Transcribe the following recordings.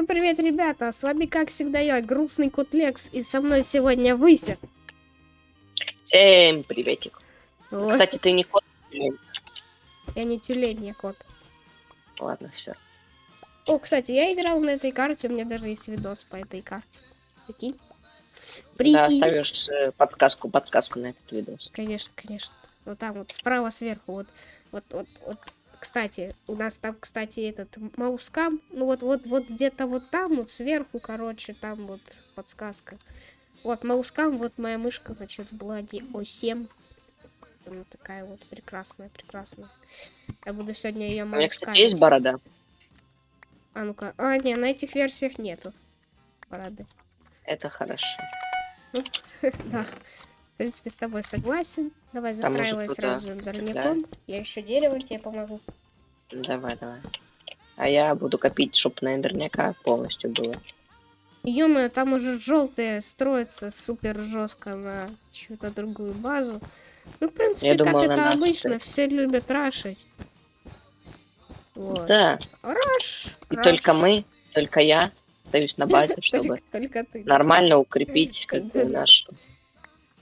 Всем привет, ребята! С вами, как всегда, я, грустный кот Лекс, и со мной сегодня Выся. Всем приветик. Вот. Кстати, ты не кот. блин. Я не тюлень, я кот. Ладно, все. О, кстати, я играл на этой карте, у меня даже есть видос по этой карте. Прикинь? Да, Прикинь? оставишь э, подсказку, подсказку на этот видос. Конечно, конечно. Вот там вот справа сверху, вот, вот, вот, вот. Кстати, у нас там, кстати, этот маускам, ну вот, вот, вот где-то вот там, вот сверху, короче, там вот подсказка. Вот маускам, вот моя мышка, значит, Блади О7. Она такая вот прекрасная, прекрасная. Я буду сегодня ее У меня, кстати, есть борода. А ну-ка, а, не, на этих версиях нету. Парады. Это хорошо. Да. В принципе, с тобой согласен. Давай застраивай сразу дорняком. Я еще дерево тебе помогу. Давай, давай. А я буду копить, чтобы на эндерняка полностью было. ё там уже желтые строятся супер жестко на чью-то другую базу. Ну, в принципе, Я как на это обычно, стоит. все любят рашить. Вот. Да, Раш! и раш. только мы, только я остаюсь на базе, чтобы Только, только нормально укрепить как бы наш...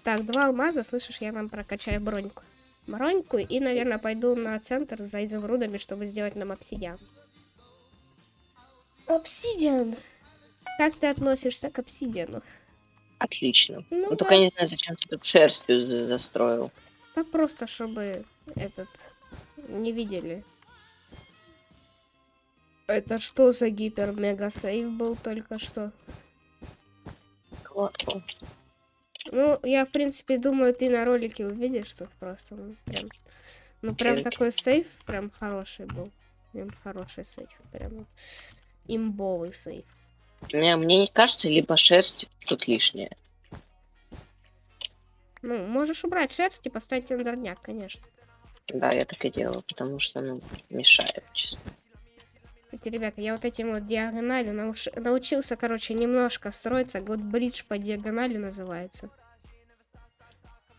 Так, два алмаза, слышишь, я нам прокачаю броньку. Броньку и, наверное, пойду на центр за изумрудами, чтобы сделать нам обсидиан. Обсидиан! Как ты относишься к обсидиану? Отлично. Ну, Ну, да. только я не знаю, зачем ты тут шерстью за- застроил. Так просто, чтобы этот не видели. Это что за гипер-мега-сейв был только что? О. Ну, я, в принципе, думаю, ты на ролике увидишь тут просто. Ну, прям, ну, прям такой сейф прям хороший был. Прям хороший сейф. Прям имбовый сейф. Мне, мне не кажется, либо шерсть тут лишняя. Ну, можешь убрать шерсть и поставить эндерняк, конечно. Да, я так и делал, потому что, ну, мешает, честно. Кстати, ребята, я вот этим вот диагонали науш- научился, короче, немножко строиться. Вот бридж по диагонали называется.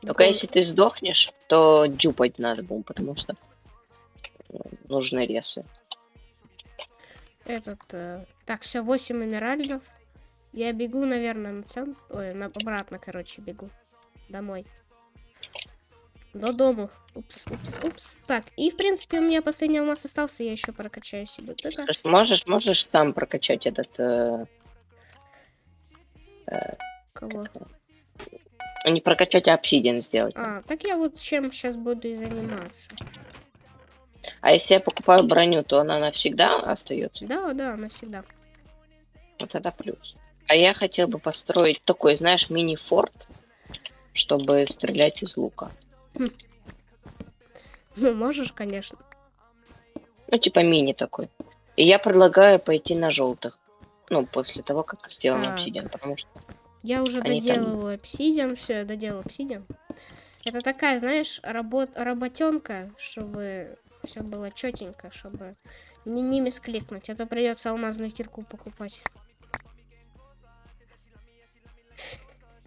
Только Гол- если ты сдохнешь, то дюпать надо было, потому что ну, нужны ресы. Этот, э, так, все, 8 эмеральдов. Я бегу, наверное, на центр. Ой, на обратно, короче, бегу. Домой. До дому. Упс, упс, упс. Так, и в принципе у меня последний алмаз остался, я еще прокачаю себе. Вот это. Можешь, можешь там прокачать этот... э, Кого? А не прокачать, а обсидиан сделать. А, так я вот чем сейчас буду и заниматься. А если я покупаю броню, то она навсегда остается. Да, да, навсегда. Вот тогда плюс. А я хотел бы построить такой, знаешь, мини-форт, чтобы стрелять из лука. Ну, можешь, конечно. Ну, типа мини такой. И я предлагаю пойти на желтых. Ну, после того, как сделаем Так. обсидиан, потому что Я уже Они там- доделываю обсидиан, все, я доделал обсидиан. Это такая, знаешь, работ работенка, чтобы все было четенько, чтобы не, не мискликнуть, а то придется алмазную кирку покупать.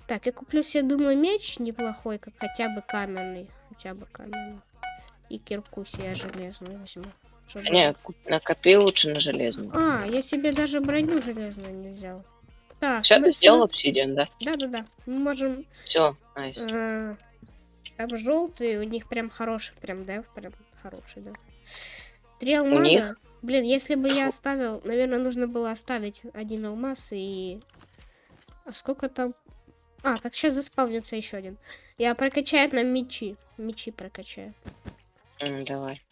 Так, я куплю себе, думаю, меч неплохой, как хотя бы каменный. Хотя бы каменный. И кирку себе железную возьму. чтобы- Не, ку- накопи лучше на железный. А, я себе даже броню железную не взял. Так, Все, ты сделал обсидиан, да? Да-да-да. Мы можем Все, найс. Э, Там желтые, у них прям хороший, прям дев, прям хороший, да. Три алмаза. них? Блин, если бы я оставил, наверное, нужно было оставить один алмаз и... А сколько там? А, так сейчас заспавнится еще один. Я прокачаю нам мечи. Мечи прокачаю. М, Давай.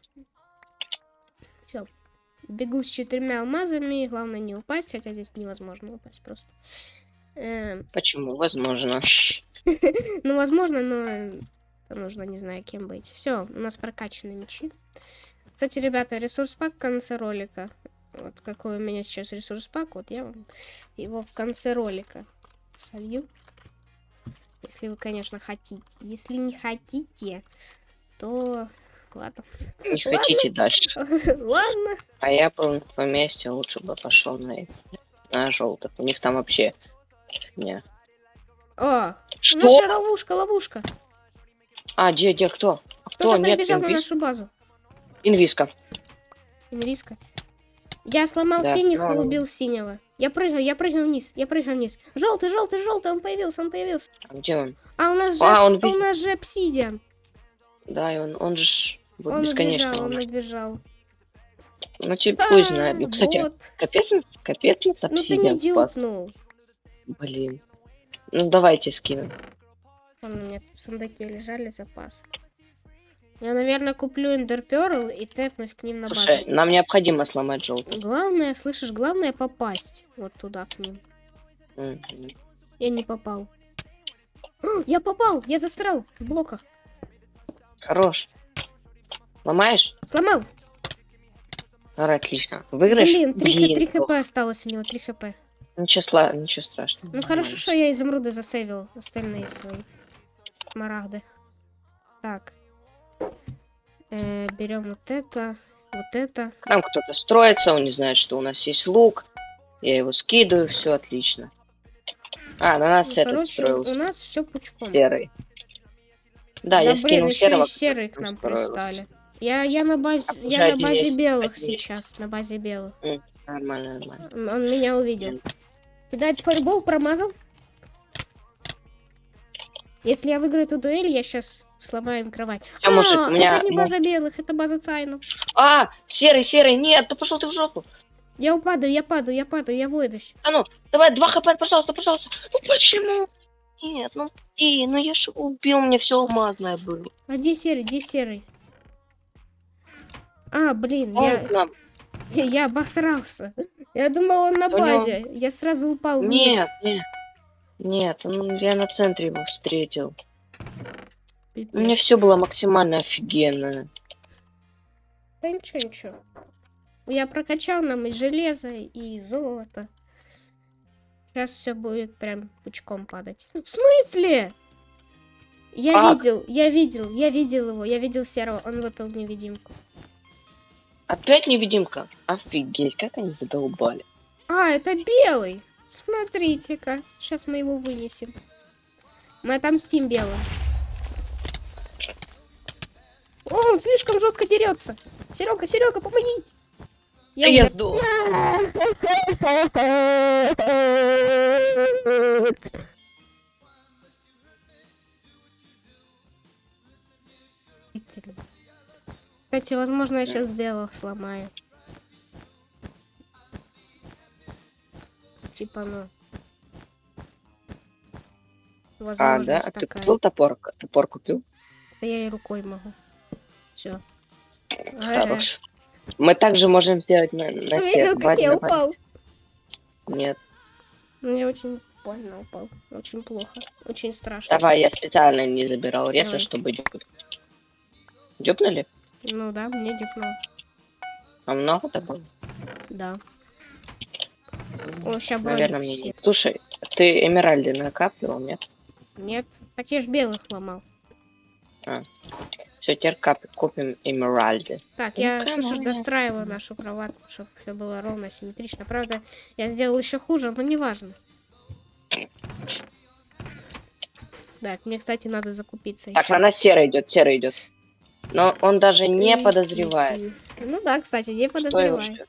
Бегу с четырьмя алмазами. Главное не упасть, хотя здесь невозможно упасть просто. Эм, Почему? Возможно. Ну, возможно, но э, нужно, не знаю, кем быть. Все, у нас прокачаны мечи. Кстати, ребята, ресурс пак в конце ролика. Вот какой у меня сейчас ресурс пак, вот я вам его в конце ролика солью. Если вы, конечно, хотите. Если не хотите, то ладно. Не хотите дальше. Ладно. А я был на твоем месте, лучше бы пошел на, на желтых. У них там вообще не. О, Что? наша ловушка, ловушка. А, где, где, кто? А Кто? Кто-то Нет, прибежал на инвиз. нашу базу. Инвиска. Инриска. Я сломал Да, синих и сломал. убил синего. Я прыгаю, я прыгаю вниз, я прыгаю вниз. Желтый, желтый, желтый, он появился, он появился. А Где он? А у нас же, А, он а, у нас же обсидиан. Да, и он, он же вот Он бесконечно. убежал, он убежал. Ну, тебе пусть знает. Ну, А, кстати, вот. капец, капец нас Ну ты не обсидиан спас. дюпнул. Блин. Ну, давайте скину. Вон у меня тут сундуки лежали, запас. Я, наверное, куплю эндерперл и тэпнусь к ним на базу. Слушай, нам необходимо сломать желтый. Главное, слышишь, главное попасть вот туда к ним. Мгм. Я не попал. Я попал, я застрял в блоках. Хорош. Ломаешь? Сломал. Давай, отлично. Выиграешь? Блин, 3, Блин, хп осталось у него, 3 хп. Ничего, сла... Ничего страшного. Ну хорошо, что я изумруды засейвил, остальные свои. Смарагды. Так. Э, берем вот это, вот это. К нам кто-то строится, он не знает, что у нас есть лук. Я его скидываю, все отлично. А, на нас Ну, этот Короче, строился. у нас все пучком. Серый. Да, я блин, скинул еще серого. и серые к нам строился. пристали. Я, я на базе, А, я на базе есть, белых есть. сейчас, на базе белых. Нормально, нормально. Он меня увидел. Кидать фаербол, промазал. Если я выиграю эту дуэль, я сейчас сломаю им кровать. Всё, мужик, А, у меня... это не база белых, это база Цайнов. А, серый, серый, нет, да пошел ты в жопу. Я упаду, я падаю, я падаю, я выйдусь. А ну, давай, два хп, пожалуйста, пожалуйста. Ну почему? Нет, ну и, ну я же убил, мне все алмазное было. А где серый, где серый? А, блин, Он я, нам. я обосрался. Я думал, он на У него- базе. Я сразу упал вниз. Нет, нет. Нет, ну, я на центре его встретил. Пипец. У меня все было максимально офигенно. Да ничего, ничего. Я прокачал нам и железо, и золото. Сейчас все будет прям пучком падать. В смысле? Я Как? видел, я видел, я видел его, я видел серого, он выпил невидимку. Опять невидимка? Офигеть, как они задолбали. А, это белый. Смотрите-ка. Сейчас мы его вынесем. Мы отомстим белым. О, он слишком жестко дерется. Серега, Серега, помоги. Я умер. сдох. Кстати, возможно, я сейчас белых сломаю. Типа, ну. А, да? А ты такая. купил топор? Топор купил? Да я и рукой могу. Все. Хорош. Мы также можем сделать на, на Видел, сет. как Давайте, я упал? Нет. Мне очень больно упал. Очень плохо. Очень страшно. Давай, я специально не забирал реса, Давай. чтобы дёпнуть. Дёпнули? Ну да, мне дипнул. А много-то было? Да. О, сейчас Наверное, мне все. не. Слушай, ты эмеральды накапливал, нет? Нет. Так я ж белых ломал. Все, теперь кап... купим эмеральды. Так, Ну, я, я- достраиваю нашу кроватку, чтобы все было ровно, симметрично. Правда, я сделал еще хуже, но неважно. Так, мне, кстати, надо закупиться Так, ещё. на нас серый идет, серый идет. Но он даже не подозревает. Ну да, кстати, не подозревает.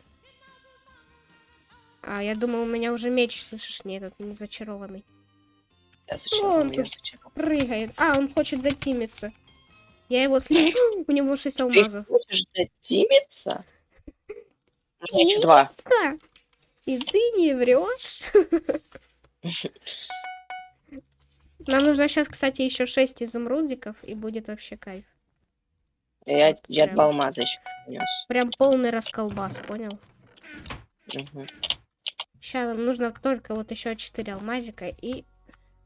А, я думал, у меня уже меч, слышишь, не этот, не зачарованный. Да, зачем Он тут зачем? Прыгает. А, он хочет затимиться. Я его слил. У него 6 Ты алмазов. хочешь затимиться? У меня еще два. Да. И ты не врешь. Нам нужно сейчас, кстати, еще 6 изумрудиков, и будет вообще кайф. Я, я Прям. два алмаза еще принес. Прям полный расколбас, понял? Мгм. Сейчас нам нужно только вот еще 4 алмазика, и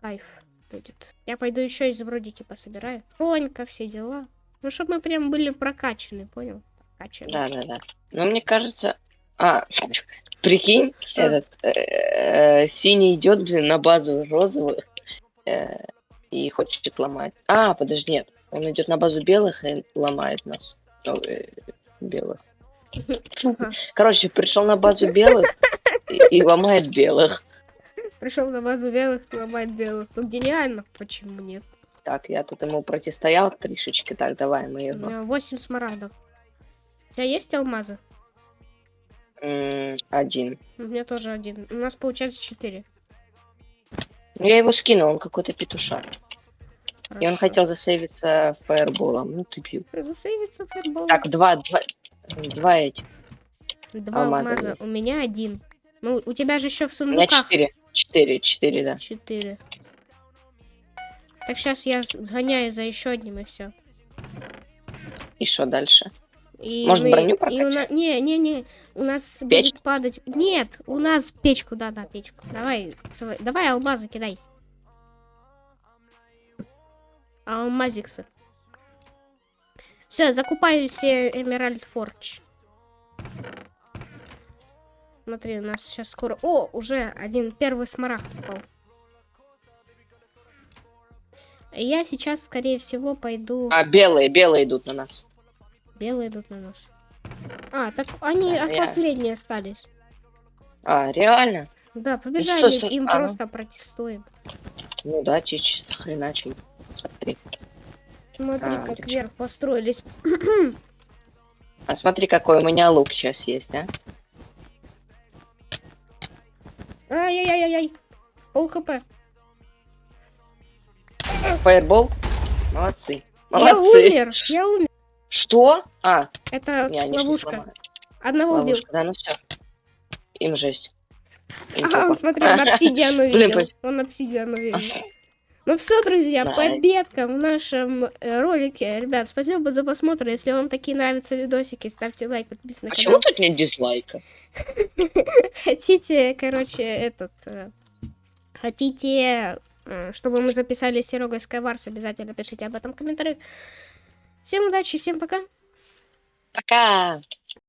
кайф будет. Я пойду еще изумрудики пособираю. Ронька, все дела. Ну, чтобы мы прям были прокачаны, понял? Прокачаны. Да, да, да. Но мне кажется... А, прикинь, Что? этот э, синий идет, блин, на базу розовых э, и хочет сломать. А, подожди, нет. Он идет на базу белых и ломает нас. Ну, э, белых. Короче, пришел на базу белых и, и ломает белых. Пришел на базу белых, ломает белых. Ну, гениально. Почему нет? Так, я тут ему противостоял тришечки. Так, давай мы У его. меня 8 смарагдов. У тебя есть алмазы? Один. У меня тоже один. У нас получается четыре. Ну, Я его скинул, он какой-то петушак. И он Хорошо. хотел засейвиться фаерболом. Ну ты бью. Засейвиться фаербол. Так, два, два, два эти. Два алмаза. У меня один. Ну, у тебя же еще в У меня сундуках четыре. Четыре, четыре, да. четыре. Так сейчас я сгоняю за еще одним и все. И что дальше? И Может, мы- броню и у прокачать? нас, не, не, не, у нас Печь? будет падать. Нет, у нас печку, да, да, печку. Давай, давай алмазы кидай. Алмазиксы. Все, закупаю все Эмеральд Фордж. Смотри, у нас сейчас скоро... О, уже один первый смарагд упал. Я сейчас, скорее всего, пойду... А, белые, белые идут на нас. Белые идут на нас. А, так они Да, от я- последние остались. А, реально? Да, побежали, стой. им А, ну. просто протестуем. Ну да, чисто хреначили. Смотри. Смотри, А, как вверх построились. А смотри, какой у меня лук сейчас есть, а? Ай-яй-яй-яй. Пол хп. Фаербол? Молодцы. Я Молодцы. умер, я умер. Что? А, Это не, ловушка. Одного убил. Ловушка, да, ну все. Им жесть. Им Ага, он, жопа. смотри, он обсидиан Блин, увидел. пусть- Он обсидиан увидел. Ну все, друзья, Да. победка в нашем э, ролике. Ребят, спасибо за просмотр. Если вам такие нравятся видосики, ставьте лайк, подписывайтесь на Почему канал. тут нет дизлайка? Хотите, короче, этот... э, Хотите, э, чтобы мы записали с Серегой Skywars, обязательно пишите об этом в комментариях. Всем удачи, всем пока. Пока!